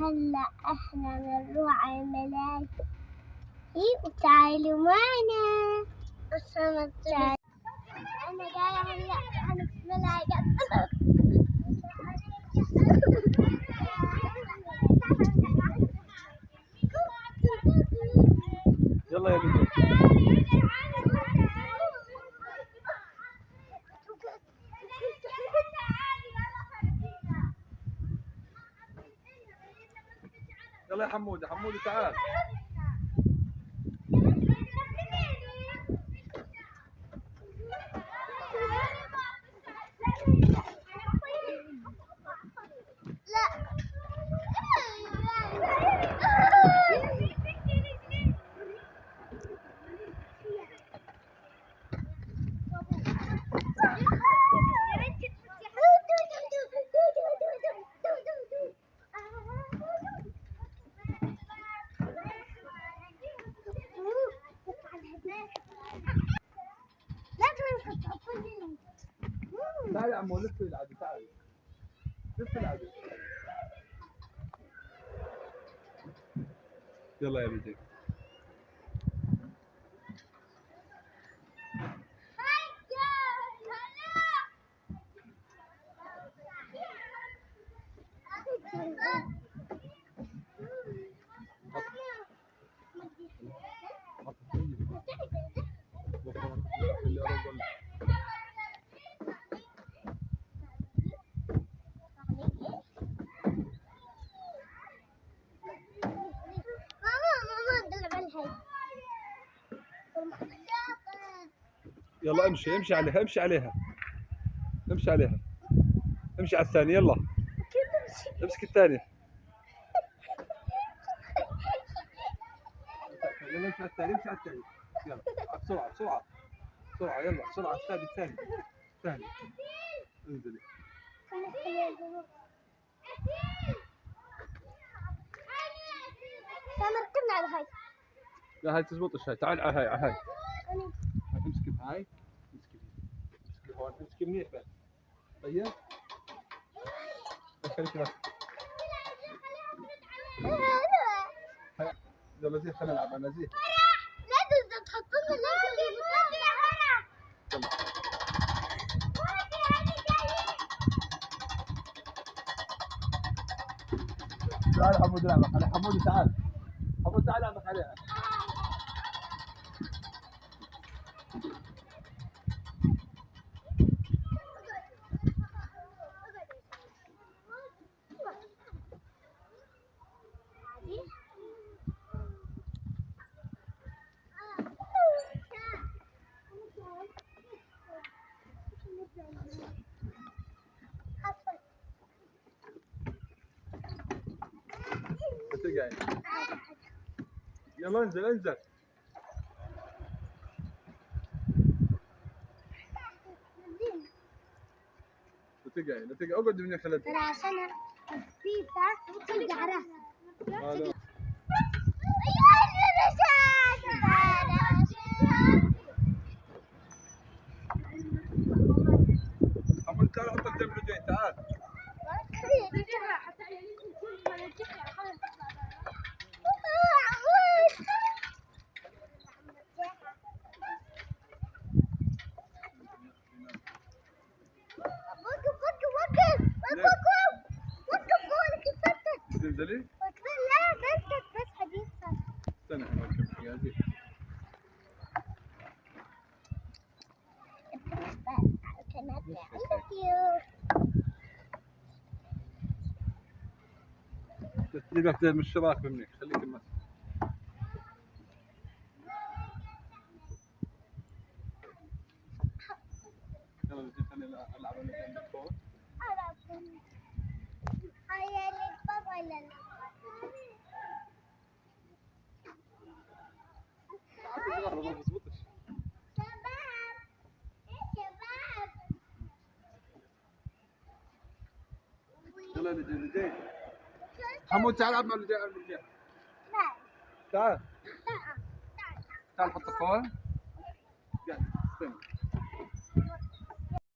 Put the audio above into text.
هلا إحنا بنروح على الملاهي وتعالوا معنا السمك تعال أنا جاية هلا. أنا في الملاهي يلا يا بنتي. يا حمودي حمودي تعال. تعال يا عمو لف العدو تعال لف العدو يلا يا بنتي يلا امشي امشي عليها امشي عليها. امشي عليها. امشي على الثانية يلا. امسك الثانية. يلا امشي على الثانية امشي على الثانية. يلا بسرعة بسرعة بسرعة. يلا بسرعة. الثاني الثاني الثاني. انزلي. ركبنا على الهي لا هاي تزبطش هاي تعال على هاي على هاي. هون امسكي منيح بس طيب خليك بس. يلا زي خلينا نلعب أنا زي لا تزد تحطنا لا تعال حمود العبك على حمود تعال حمود تعال العبك عليها بتقعد يلا انزل انزل. بتقعد بتقعد أقعد من خلال ترى عشان خفيفة ترجع راسها تعال. حط تعال تنزلي لا بس بس حديث استنى حمود كم قاعد تجيبك من الشراك منك خليك المسك أنا يلا لجي لجي حمود تعال ألعب مع لجي لجي تعال. تعال حط الكورة قاعد استنى.